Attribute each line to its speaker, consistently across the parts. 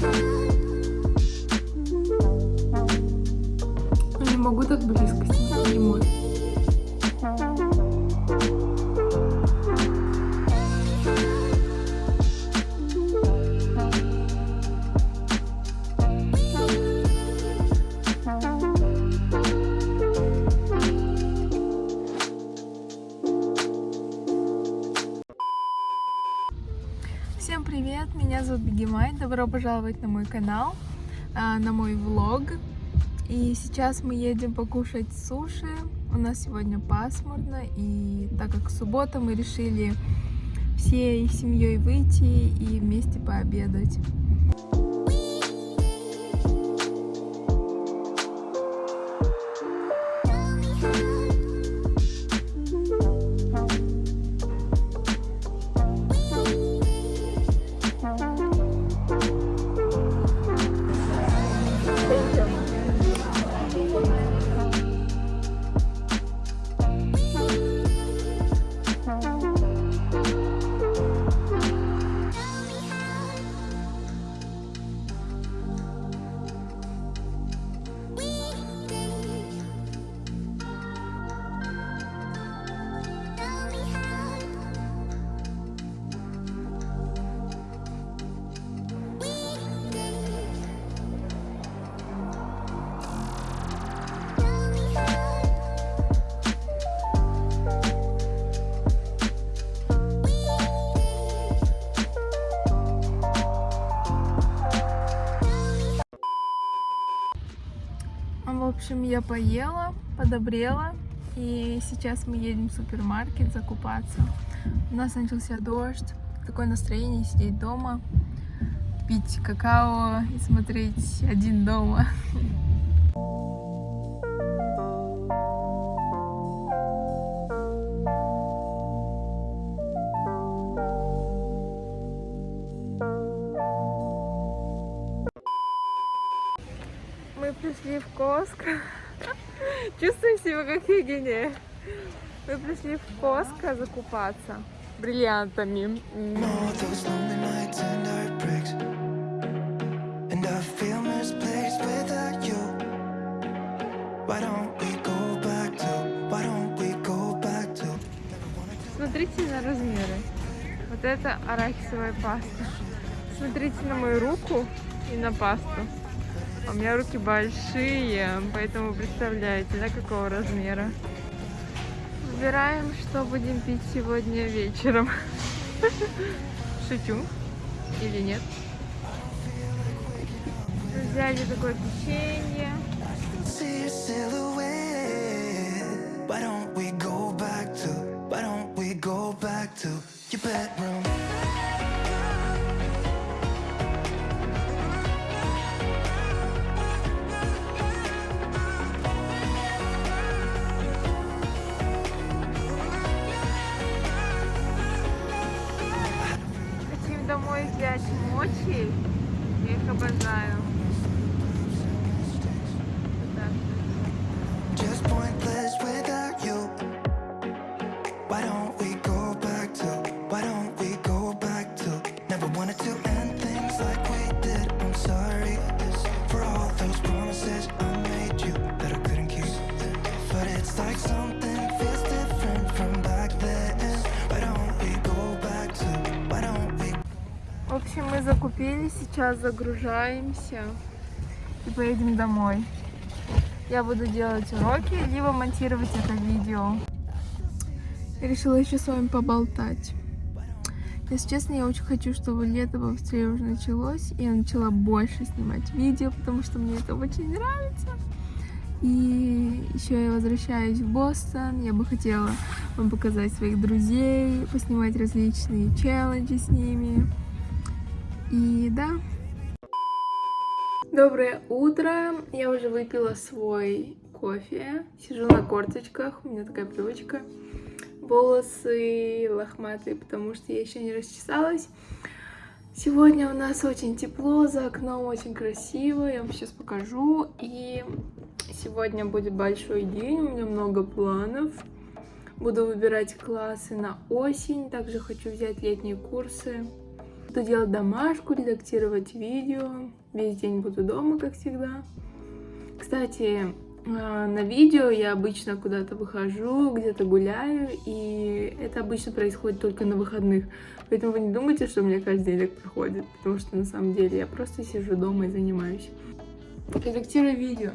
Speaker 1: Не могу так близко снимать, не может. Добро пожаловать на мой канал, а, на мой влог. И сейчас мы едем покушать суши. У нас сегодня пасмурно, и так как суббота, мы решили всей семьей выйти и вместе пообедать. В общем, я поела, подобрела, и сейчас мы едем в супермаркет закупаться. У нас начался дождь, такое настроение сидеть дома, пить какао и смотреть один дома. Пришли в Коско. Чувствуем себя как Евгения. Мы пришли в Коско закупаться бриллиантами. Смотрите на размеры. Вот это арахисовая паста. Смотрите на мою руку и на пасту. У меня руки большие, поэтому представляете, да, какого размера. Выбираем, что будем пить сегодня вечером. Шучу. Или нет? Взяли такое печенье.
Speaker 2: Why don't we go back to Why don't we go back to Your bedroom
Speaker 1: Я их обожаю. Общем, мы закупили, сейчас загружаемся и поедем домой. Я буду делать уроки, либо монтировать это видео. Я решила еще с вами поболтать. Если честно, я очень хочу, чтобы лето побыстрее уже началось, и я начала больше снимать видео, потому что мне это очень нравится. И еще я возвращаюсь в Бостон. Я бы хотела вам показать своих друзей, поснимать различные челленджи с ними. И да. Доброе утро. Я уже выпила свой кофе. Сижу на корточках. У меня такая привычка. Волосы лохматые, потому что я еще не расчесалась. Сегодня у нас очень тепло, за окном очень красиво. Я вам сейчас покажу. И сегодня будет большой день. У меня много планов. Буду выбирать классы на осень. Также хочу взять летние курсы. Буду делать домашку, редактировать видео. Весь день буду дома, как всегда. Кстати, а, на видео я обычно куда-то выхожу, где-то гуляю, и это обычно происходит только на выходных. Поэтому вы не думайте, что у меня каждый день так проходит, потому что на самом деле я просто сижу дома и занимаюсь. Редактирую видео.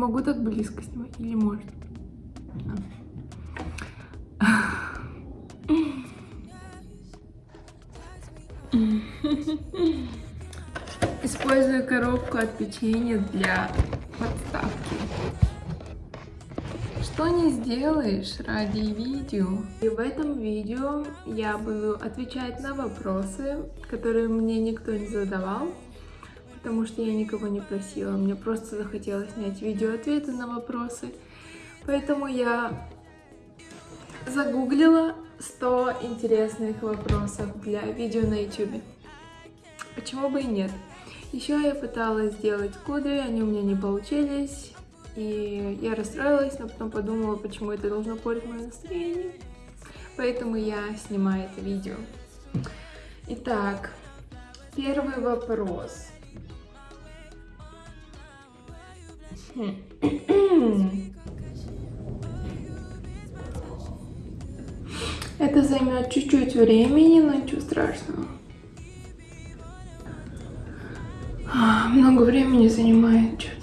Speaker 1: Могу так близко снимать, или может? Использую коробку от печенья для подставки. Что не сделаешь ради видео. И в этом видео я буду отвечать на вопросы, которые мне никто не задавал потому что я никого не просила. Мне просто захотелось снять видео-ответы на вопросы. Поэтому я загуглила 100 интересных вопросов для видео на YouTube. Почему бы и нет? Еще я пыталась сделать кудри, они у меня не получились. И я расстроилась, но потом подумала, почему это должно портить мое настроение. Поэтому я снимаю это видео. Итак, первый вопрос. Это займет чуть-чуть времени, но ничего страшного. А, много времени занимает что-то.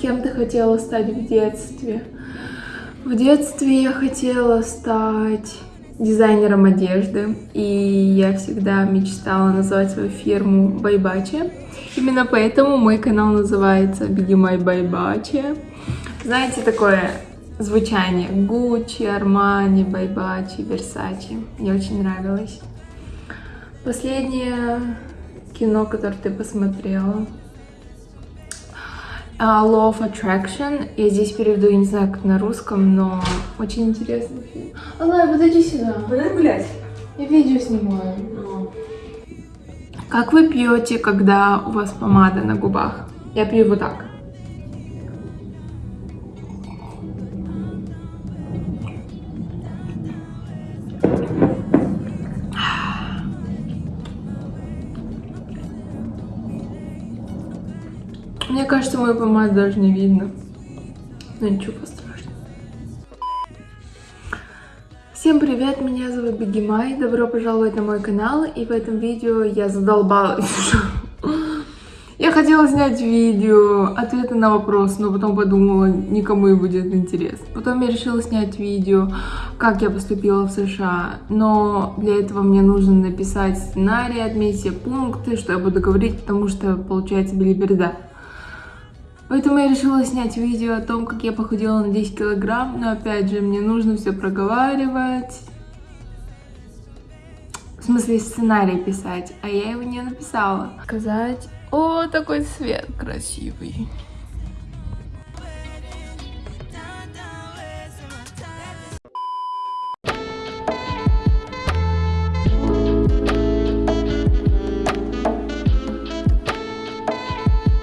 Speaker 1: Кем ты хотела стать в детстве? В детстве я хотела стать дизайнером одежды, и я всегда мечтала назвать свою фирму Байбачи. Именно поэтому мой канал называется Беги Май Байбачи. Знаете, такое звучание Гуччи, Армани, Байбачи, Версачи. Мне очень нравилось. Последнее кино, которое ты посмотрела, Uh, Law of Attraction. Я здесь переведу, я не знаю, как на русском, но очень интересный фильм. Аллай, подойди сюда.
Speaker 3: Пойдем гулять.
Speaker 1: Я видео снимаю. Как вы пьете, когда у вас помада на губах? Я пью вот так. Кажется, мою помаду даже не видно. Но ничего страшного. Всем привет, меня зовут Бегимай, добро пожаловать на мой канал, и в этом видео я задолбалась. Я хотела снять видео, ответы на вопрос, но потом подумала, никому и будет интересно. Потом я решила снять видео, как я поступила в США, но для этого мне нужно написать сценарий, отметить все пункты, что я буду говорить, потому что получается билиберда. Поэтому я решила снять видео о том, как я похудела на 10 килограмм, но опять же, мне нужно все проговаривать. В смысле, сценарий писать, а я его не написала. Сказать, о, такой цвет красивый.